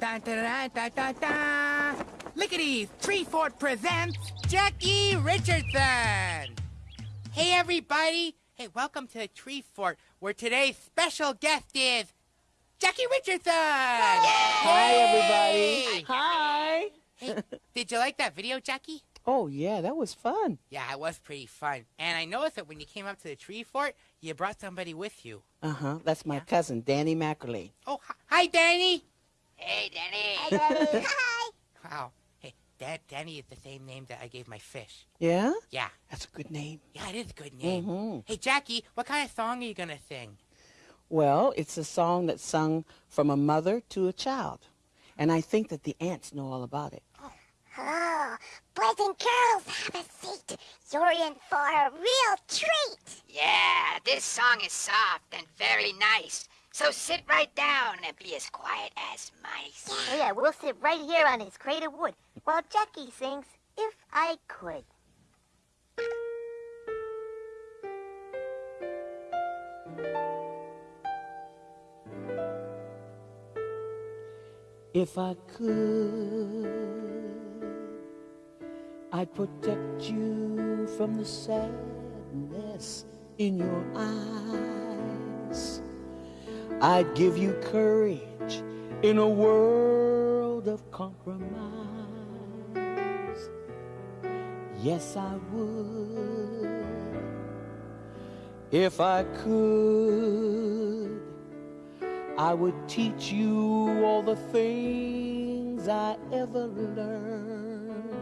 Da da da da da da. Lickity's Tree Fort presents Jackie Richardson. Hey everybody. Hey, welcome to the Tree Fort, where today's special guest is Jackie Richardson. Hi, everybody. Hi. Hey, did you like that video, Jackie? Oh, yeah, that was fun. Yeah, it was pretty fun. And I noticed that when you came up to the Tree Fort, you brought somebody with you. Uh huh. That's my Yeah. cousin, Danny Mackerly. Oh, hi, hi Danny. Hey, Danny. Hi. Wow. Hey, Dan- Danny is the same name that I gave my fish. Yeah? Yeah. That's a good name. Yeah, it is a good name. Mm-hmm. Hey, Jackie, what kind of song are you going to sing? Well, it's a song that's sung from a mother to a child. And I think that the ants know all about it. Oh, boys and girls, have a seat. You're in for a real treat. Yeah, this song is soft and very nice. So sit right down and be as quiet as mice. Oh, yeah, we'll sit right here on his crate of wood while Jackie sings If I Could. If I could, I'd protect you from the sadness in your eyes. I'd give you courage in a world of compromise. Yes, I would. If I could, I would teach you all the things I ever learned.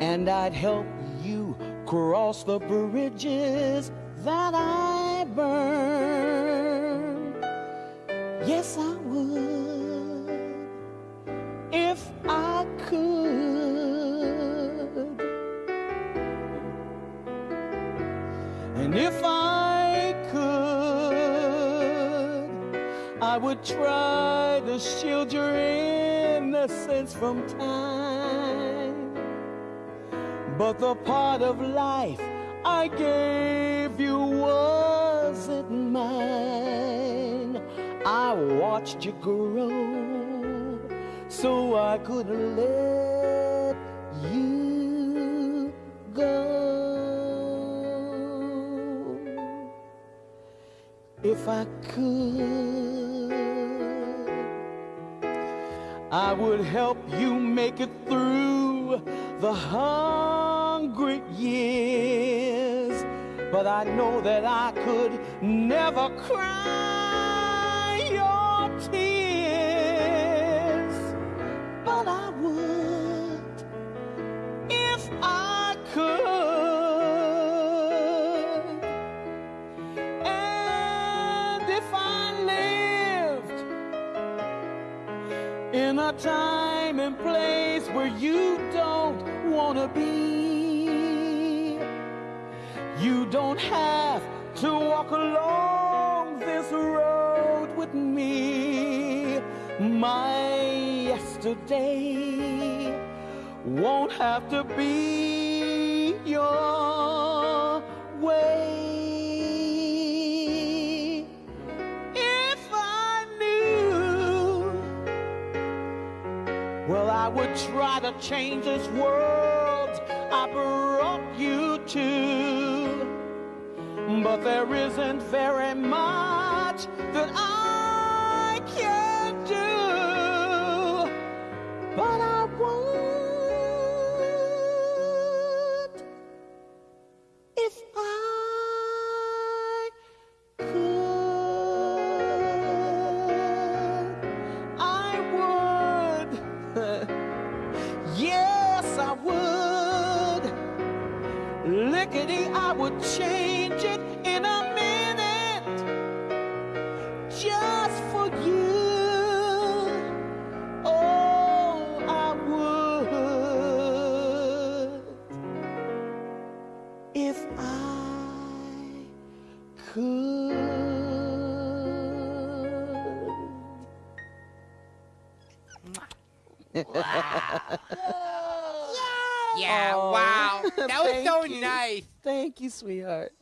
And I'd help you cross the bridges that I burned. Yes, I would. If I could. And if I could, I would try to shield your innocence from time. But the part of life I gave you wasn't mine. I watched you grow so I could let you go. If I could, I would help you make it through the hungry years. But I know that I could never cry would if I could. And if I lived in a time and place where you don't want to be, you don't have to walk along this road with me. My yesterday won't have to be your way. If I knew, well, I would try to change this world I brought you to. But there isn't very much that I would change it in a minute just for you. Oh, I would if I could. Yeah, Oh, wow. That was so you. nice. Thank you, sweetheart.